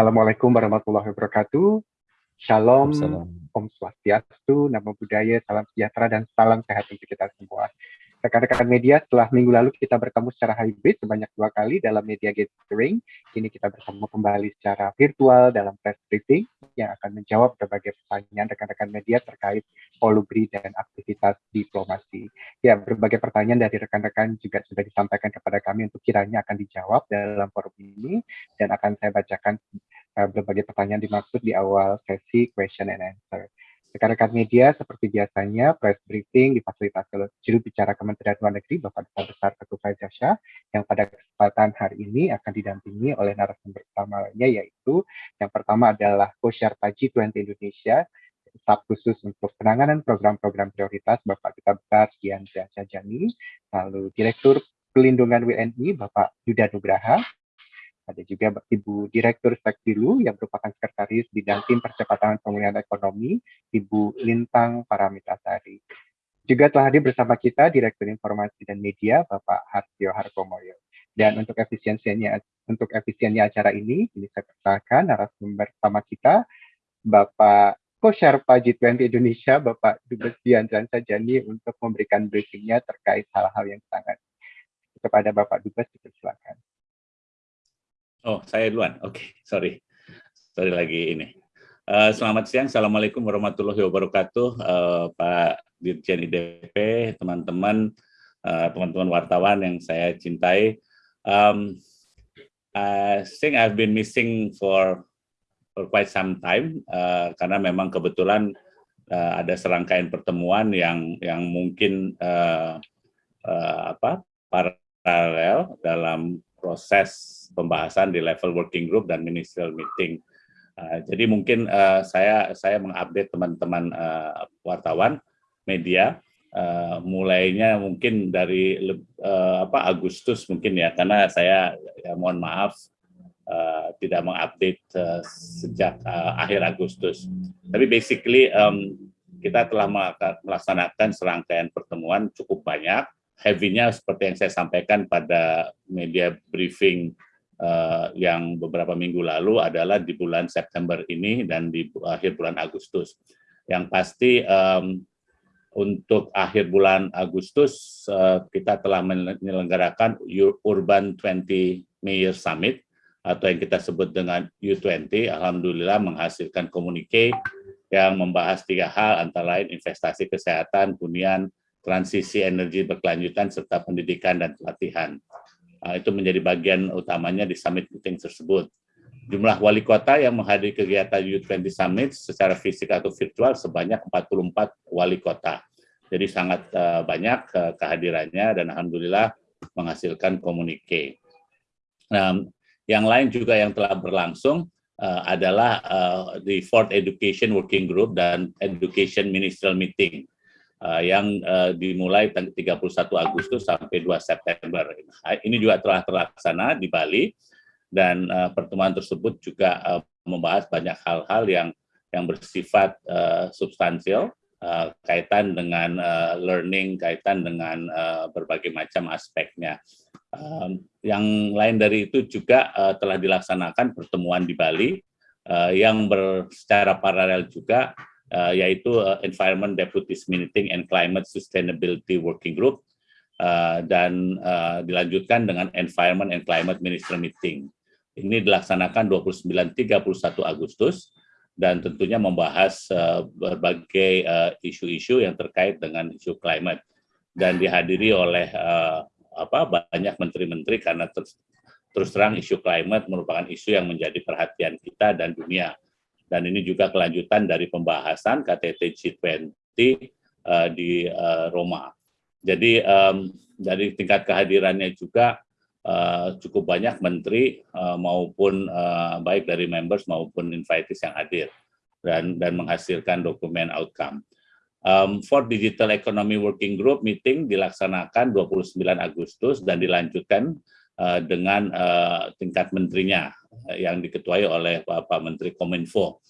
Assalamualaikum warahmatullahi wabarakatuh. Shalom, Om Swastiastu, Namo Buddhaya, Salam Sejahtera, dan salam sehat untuk kita semua. Rekan-rekan media, setelah minggu lalu kita bertemu secara hybrid sebanyak dua kali dalam media gathering. Kini kita bertemu kembali secara virtual dalam press briefing yang akan menjawab berbagai pertanyaan rekan-rekan media terkait polubri dan aktivitas diplomasi. Ya, berbagai pertanyaan dari rekan-rekan juga sudah disampaikan kepada kami untuk kiranya akan dijawab dalam forum ini dan akan saya bacakan uh, berbagai pertanyaan dimaksud di awal sesi question and answer. Rekan-rekan media, seperti biasanya, press briefing difasilitasi oleh juru bicara Kementerian Luar Negeri, Bapak Duta Besar Ketua Faizah yang pada kesempatan hari ini akan didampingi oleh narasumber utama lainnya, yaitu yang pertama adalah Co-Sherpa G20 Indonesia, staf khusus untuk penanganan program-program prioritas, Bapak Duta Besar Kian Jajani, lalu Direktur Pelindungan WNI, Bapak Yuda Nugraha, ada juga Ibu Direktur Sekdilu yang merupakan Sekretaris Bidang Tim Percepatan Pemulihan Ekonomi, Ibu Lintang Paramitasari. Juga telah hadir bersama kita Direktur Informasi dan Media, Bapak Hartio Harkomoyo. Dan untuk efisiensinya untuk efisiennya acara ini, ini saya persilakan narasumber pertama kita, Bapak Co-Sherpa G20 Indonesia, Bapak Dubes Diandran Sajani untuk memberikan briefingnya terkait hal-hal yang sangat kepada Bapak Dubes, dipersilakan. Oh, saya duluan. Oke, okay, sorry. Sorry lagi ini. Uh, selamat siang. Assalamualaikum warahmatullahi wabarakatuh. Uh, Pak Dirjen IDP, teman-teman, uh, teman-teman wartawan yang saya cintai. Um, I think I've been missing for for quite some time uh, karena memang kebetulan uh, ada serangkaian pertemuan yang yang mungkin uh, uh, apa paralel dalam proses pembahasan di level working group dan ministerial meeting. Uh, jadi mungkin uh, saya saya mengupdate teman-teman uh, wartawan media uh, mulainya mungkin dari uh, apa Agustus mungkin ya karena saya ya, mohon maaf uh, tidak mengupdate uh, sejak uh, akhir Agustus. Tapi basically um, kita telah melaksanakan serangkaian pertemuan cukup banyak heavy-nya seperti yang saya sampaikan pada media briefing uh, yang beberapa minggu lalu adalah di bulan September ini dan di akhir bulan Agustus. Yang pasti um, untuk akhir bulan Agustus uh, kita telah menyelenggarakan Urban 20 Mayor Summit atau yang kita sebut dengan U20. Alhamdulillah menghasilkan komunike yang membahas tiga hal antara lain investasi kesehatan, hunian, transisi energi berkelanjutan serta pendidikan dan pelatihan. Uh, itu menjadi bagian utamanya di summit meeting tersebut. Jumlah wali kota yang menghadiri kegiatan U20 Summit secara fisik atau virtual sebanyak 44 wali kota. Jadi sangat uh, banyak uh, kehadirannya dan Alhamdulillah menghasilkan komunike. Nah, yang lain juga yang telah berlangsung uh, adalah uh, di Fourth Education Working Group dan Education Ministerial Meeting uh, yang uh, dimulai 31 Agustus sampai 2 September. Ini juga telah terlaksana di Bali dan uh, pertemuan tersebut juga uh, membahas banyak hal-hal yang yang bersifat uh, substansial uh, kaitan dengan uh, learning, kaitan dengan uh, berbagai macam aspeknya. Um, yang lain dari itu juga uh, telah dilaksanakan pertemuan di Bali uh, yang secara paralel juga uh, yaitu uh, Environment Deputies Meeting and Climate Sustainability Working Group uh, dan uh, dilanjutkan dengan Environment and Climate Minister Meeting. Ini dilaksanakan 29-31 Agustus dan tentunya membahas uh, berbagai isu-isu uh, yang terkait dengan isu climate dan dihadiri oleh uh, apa banyak menteri-menteri karena terus, terus terang isu climate merupakan isu yang menjadi perhatian kita dan dunia dan ini juga kelanjutan dari pembahasan KTT G20 uh, di uh, Roma. Jadi um, dari tingkat kehadirannya juga uh, cukup banyak menteri uh, maupun uh, baik dari members maupun invitees yang hadir dan dan menghasilkan dokumen outcome. Um, for Digital Economy Working Group meeting dilaksanakan 29 Agustus dan dilanjutkan dengan uh, tingkat menterinya yang diketuai oleh Bapak Menteri Kominfo.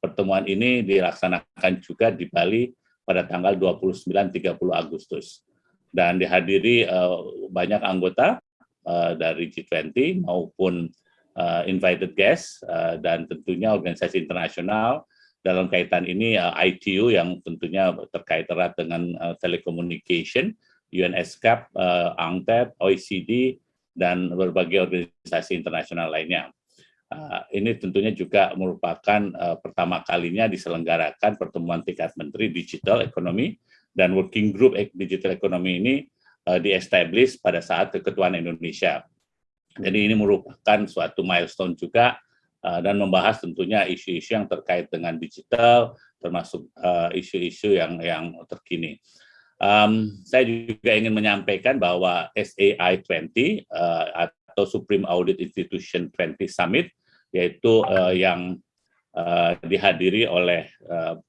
Pertemuan ini dilaksanakan juga di Bali pada tanggal 29-30 Agustus dan dihadiri banyak anggota dari G20 maupun invited guest dan tentunya organisasi internasional dalam kaitan ini ITU yang tentunya terkait erat dengan uh, UNESCAP, uh, UNCTAD, OECD, dan berbagai organisasi internasional lainnya. Uh, ini tentunya juga merupakan uh, pertama kalinya diselenggarakan pertemuan tingkat menteri digital ekonomi dan working group digital ekonomi ini uh, di-establish pada saat keketuaan Indonesia. Jadi ini merupakan suatu milestone juga uh, dan membahas tentunya isu-isu yang terkait dengan digital, termasuk isu-isu uh, yang yang terkini. Um, saya juga ingin menyampaikan bahwa SAI 20 uh, atau Supreme Audit Institution 20 Summit, yaitu uh, yang uh, dihadiri oleh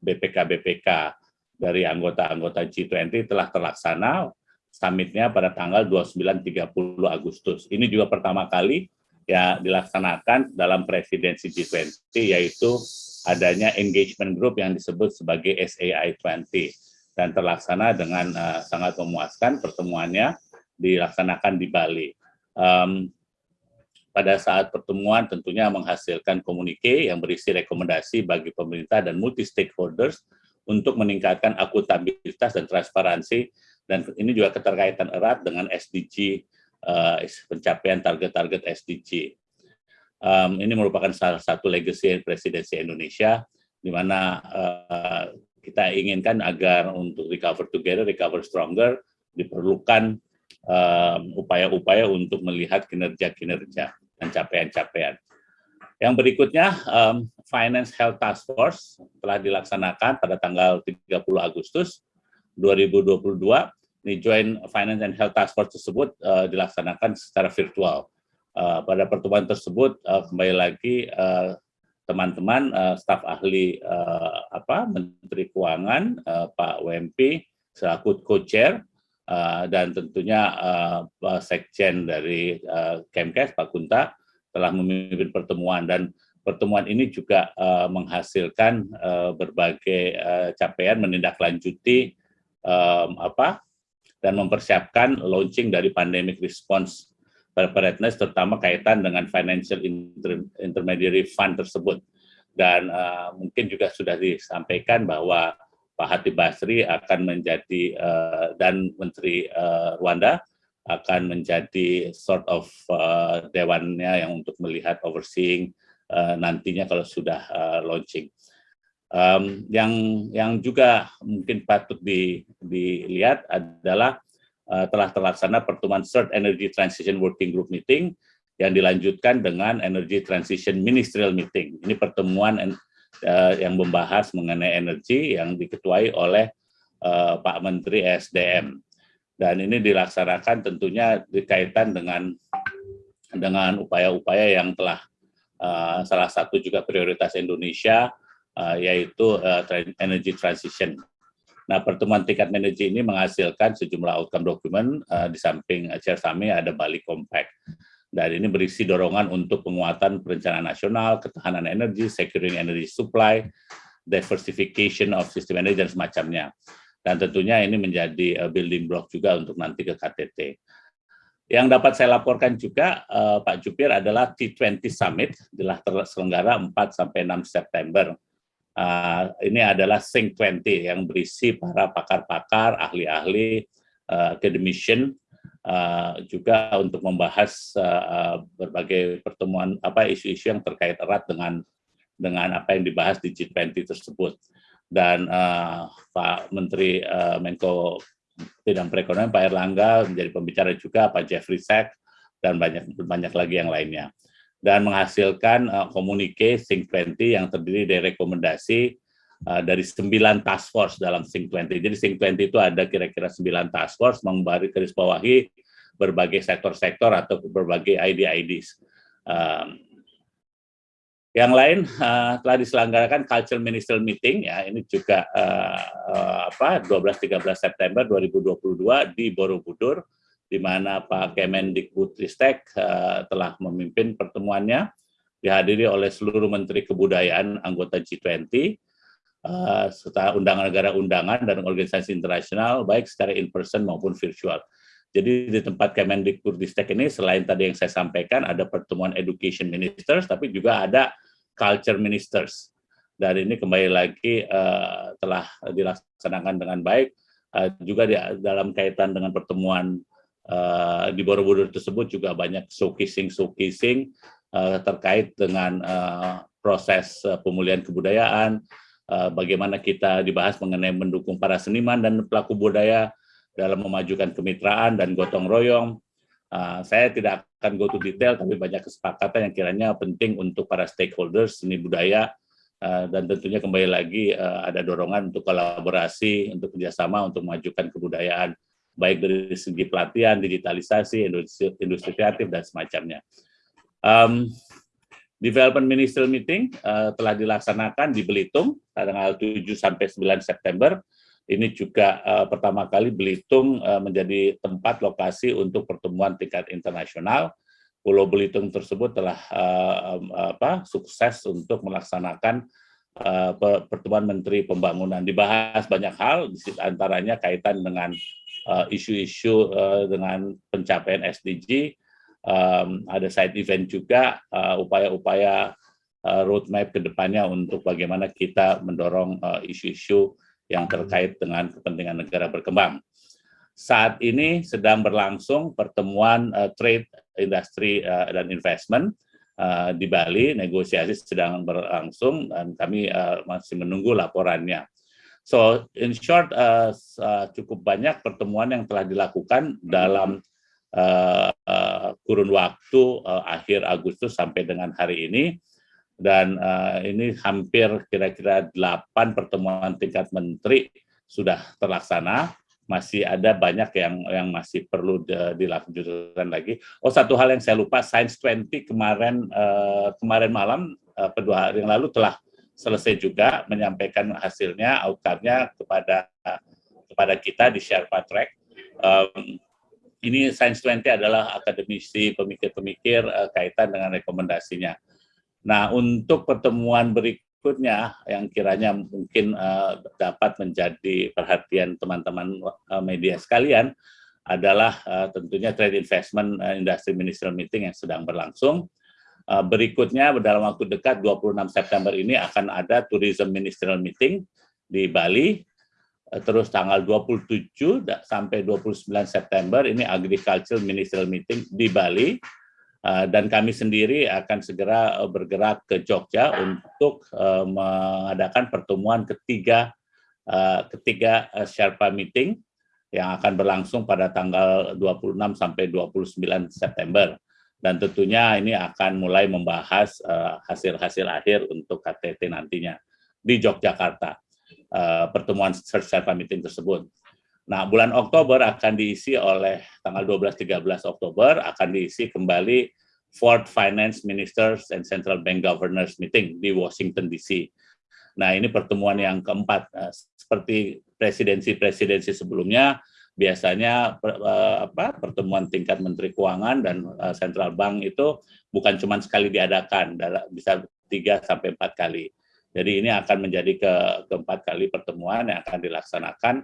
BPK-BPK uh, dari anggota-anggota G20 telah terlaksana summitnya pada tanggal 29-30 Agustus. Ini juga pertama kali ya dilaksanakan dalam presidensi G20, yaitu adanya engagement group yang disebut sebagai SAI 20 dan terlaksana dengan uh, sangat memuaskan pertemuannya dilaksanakan di Bali. Um, pada saat pertemuan tentunya menghasilkan komunike yang berisi rekomendasi bagi pemerintah dan multi stakeholders untuk meningkatkan akuntabilitas dan transparansi dan ini juga keterkaitan erat dengan SDG uh, eh, pencapaian target-target SDG. Um, ini merupakan salah satu legacy presidensi Indonesia di mana uh, kita inginkan agar untuk recover together, recover stronger, diperlukan upaya-upaya um, untuk melihat kinerja-kinerja dan capaian-capaian. Yang berikutnya, um, Finance Health Task Force telah dilaksanakan pada tanggal 30 Agustus 2022. Ini Joint Finance and Health Task Force tersebut uh, dilaksanakan secara virtual. Uh, pada pertemuan tersebut, uh, kembali lagi uh, teman-teman uh, staf ahli uh, apa Menteri Keuangan uh, Pak WMP selaku co-chair uh, dan tentunya uh, sekjen dari uh, Kemkes Pak Kunta telah memimpin pertemuan. Dan pertemuan ini juga uh, menghasilkan uh, berbagai uh, capaian menindaklanjuti um, apa dan mempersiapkan launching dari pandemic response preparedness terutama kaitan dengan financial inter intermediary fund tersebut. Dan uh, mungkin juga sudah disampaikan bahwa Pak Hati Basri akan menjadi uh, dan Menteri uh, Rwanda akan menjadi sort of uh, dewannya yang untuk melihat overseeing uh, nantinya kalau sudah uh, launching. Um, yang yang juga mungkin patut di, dilihat adalah uh, telah terlaksana pertemuan Third Energy Transition Working Group Meeting yang dilanjutkan dengan Energy Transition Ministerial Meeting. Ini pertemuan uh, yang membahas mengenai energi yang diketuai oleh uh, Pak Menteri SDM. Dan ini dilaksanakan tentunya dikaitan dengan dengan upaya-upaya yang telah salah satu juga prioritas Indonesia yaitu uh, energy transition Nah, pertemuan tingkat manajer ini menghasilkan sejumlah outcome dokumen uh, di samping Chair Sami ada Bali Compact. Dan ini berisi dorongan untuk penguatan perencanaan nasional, ketahanan energi, securing energy supply, diversification of system energy dan semacamnya. Dan tentunya ini menjadi uh, building block juga untuk nanti ke KTT. Yang dapat saya laporkan juga uh, Pak Jupir adalah T20 Summit telah terselenggara 4 sampai 6 September Uh, ini adalah Think 20 yang berisi para pakar-pakar, ahli-ahli, uh, academician, uh, juga untuk membahas uh, berbagai pertemuan apa isu-isu yang terkait erat dengan dengan apa yang dibahas di G20 tersebut. Dan uh, Pak Menteri uh, Menko Bidang Perekonomian Pak Erlangga menjadi pembicara juga, Pak Jeffrey Sachs dan banyak banyak lagi yang lainnya dan menghasilkan uh, komunike Think 20 yang terdiri dari rekomendasi uh, dari sembilan task force dalam Think 20. Jadi Think 20 itu ada kira-kira sembilan task force memberi garis bawahi berbagai sektor-sektor atau berbagai ID-IDs. Um, yang lain uh, telah diselenggarakan Cultural Ministerial Meeting ya ini juga uh, uh, apa 12-13 September 2022 di Borobudur di mana Pak Kemendikbudristek uh, telah memimpin pertemuannya dihadiri oleh seluruh Menteri Kebudayaan anggota G20 uh, serta undangan negara undangan dan organisasi internasional baik secara in person maupun virtual. Jadi di tempat Kemendikbudristek ini selain tadi yang saya sampaikan ada pertemuan education ministers, tapi juga ada culture ministers. Dan ini kembali lagi uh, telah dilaksanakan dengan baik. Uh, juga di, dalam kaitan dengan pertemuan uh, di Borobudur tersebut juga banyak showcasing-showcasing uh, terkait dengan uh, proses uh, pemulihan kebudayaan, uh, bagaimana kita dibahas mengenai mendukung para seniman dan pelaku budaya dalam memajukan kemitraan dan gotong royong. Uh, saya tidak akan go to detail, tapi banyak kesepakatan yang kiranya penting untuk para stakeholders seni budaya, dan tentunya kembali lagi ada dorongan untuk kolaborasi, untuk kerjasama, untuk memajukan kebudayaan, baik dari segi pelatihan, digitalisasi, industri, industri kreatif, dan semacamnya. Um, Development Ministerial Meeting uh, telah dilaksanakan di Belitung tanggal 7 sampai 9 September ini juga uh, pertama kali Belitung uh, menjadi tempat lokasi untuk pertemuan tingkat internasional. Pulau Belitung tersebut telah uh, apa, sukses untuk melaksanakan uh, pertemuan Menteri Pembangunan. Dibahas banyak hal, antaranya kaitan dengan isu-isu uh, dengan pencapaian SDG, um, ada side event juga, upaya-upaya uh, uh, roadmap ke depannya untuk bagaimana kita mendorong isu-isu uh, yang terkait dengan kepentingan negara berkembang. Saat ini sedang berlangsung pertemuan uh, trade, industri, uh, dan investment uh, di Bali. Negosiasi sedang berlangsung dan kami uh, masih menunggu laporannya. So, in short, uh, uh, cukup banyak pertemuan yang telah dilakukan dalam uh, uh, kurun waktu uh, akhir Agustus sampai dengan hari ini. Dan uh, ini hampir kira-kira delapan pertemuan tingkat menteri sudah terlaksana. Masih ada banyak yang yang masih perlu dilanjutkan lagi. Oh satu hal yang saya lupa, Science 20 kemarin uh, kemarin malam uh, kedua hari yang lalu telah selesai juga menyampaikan hasilnya, outcome-nya kepada kepada kita di Sherpa Track. Um, ini Science 20 adalah akademisi pemikir-pemikir uh, kaitan dengan rekomendasinya. Nah, untuk pertemuan berikutnya yang kiranya mungkin uh, dapat menjadi perhatian teman-teman uh, media sekalian adalah uh, tentunya Trade Investment uh, Industry Ministerial Meeting yang sedang berlangsung. Uh, berikutnya dalam waktu dekat 26 September ini akan ada Tourism Ministerial Meeting di Bali. terus tanggal 27 sampai 29 September ini Agricultural Ministerial Meeting di Bali Eh, dan kami sendiri akan segera eh, bergerak ke Jogja untuk eh, mengadakan pertemuan ketiga ketiga Sherpa meeting yang akan berlangsung pada tanggal 26 sampai 29 September. Dan tentunya ini akan mulai membahas hasil-hasil akhir untuk KTT nantinya di Yogyakarta. Pertemuan Sherpa meeting tersebut. Nah, bulan Oktober akan diisi oleh tanggal 12-13 Oktober akan diisi kembali Fourth Finance Ministers and Central Bank Governors Meeting di Washington DC. Nah, ini pertemuan yang keempat. Eh, seperti presidensi-presidensi sebelumnya, biasanya eh, apa, pertemuan tingkat Menteri Keuangan dan Central Bank itu bukan cuma sekali diadakan, bisa tiga sampai empat kali. Jadi ini akan menjadi ke keempat kali pertemuan yang akan dilaksanakan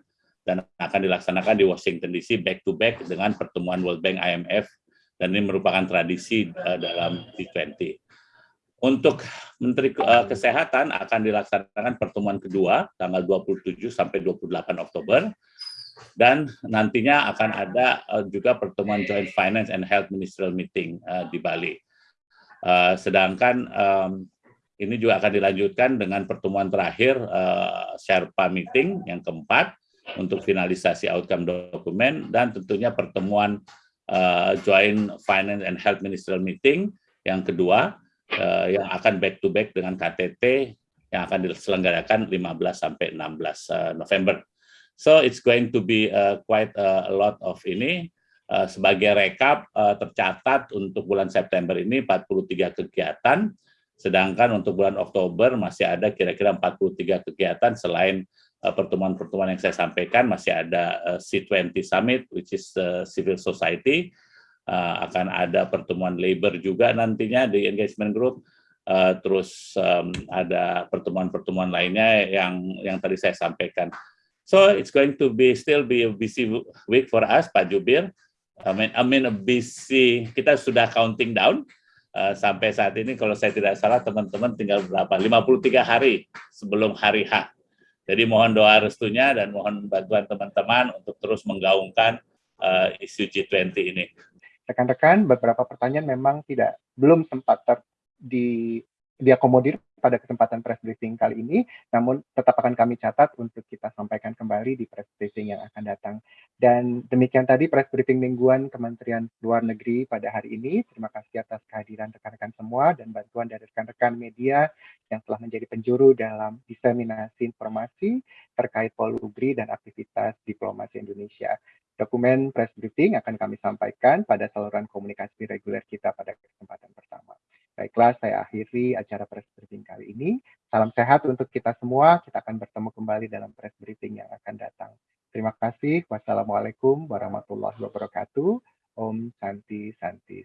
dan akan dilaksanakan di Washington DC back to back dengan pertemuan World Bank IMF dan ini merupakan tradisi uh, dalam G20. Untuk Menteri Kesehatan akan dilaksanakan pertemuan kedua tanggal 27 sampai 28 Oktober dan nantinya akan ada uh, juga pertemuan Joint Finance and Health Ministerial Meeting uh, di Bali. Uh, sedangkan ini juga akan dilanjutkan dengan pertemuan terakhir uh, Sherpa Meeting yang keempat untuk finalisasi outcome dokumen dan tentunya pertemuan Joint Finance and Health Ministerial Meeting yang kedua yang akan back to back dengan KTT yang akan diselenggarakan 15 sampai 16 uh, November. So it's going to be uh, quite a lot of ini. Uh, sebagai rekap uh, tercatat untuk bulan September ini 43 kegiatan, sedangkan untuk bulan Oktober masih ada kira-kira 43 kegiatan selain Eh, pertemuan-pertemuan yang saya sampaikan masih ada eh, C20 Summit, which is uh, civil society, uh, akan ada pertemuan labor juga nantinya di engagement group, uh, terus um, ada pertemuan-pertemuan lainnya yang yang tadi saya sampaikan. So it's going to be still be a busy week for us, Pak Jubir. Amin, amin, busy. Kita sudah counting down uh, sampai saat ini. Kalau saya tidak salah, teman-teman tinggal berapa? 53 hari sebelum hari H. Jadi mohon doa restunya dan mohon bantuan teman-teman untuk terus menggaungkan uh, isu G20 ini. Rekan-rekan, beberapa pertanyaan memang tidak belum sempat ter, di diakomodir pada kesempatan press briefing kali ini, namun tetap akan kami catat untuk kita sampaikan kembali di press briefing yang akan datang. Dan demikian tadi press briefing mingguan Kementerian Luar Negeri pada hari ini. Terima kasih atas kehadiran rekan-rekan semua dan bantuan dari rekan-rekan media yang telah menjadi penjuru dalam diseminasi informasi terkait Polugri dan aktivitas diplomasi Indonesia. Dokumen press briefing akan kami sampaikan pada saluran komunikasi reguler kita pada kesempatan pertama. Baiklah, saya akhiri acara press briefing kali ini. Salam sehat untuk kita semua. Kita akan bertemu kembali dalam press briefing yang akan datang. Terima kasih. Wassalamualaikum warahmatullahi wabarakatuh. Om Santi Santi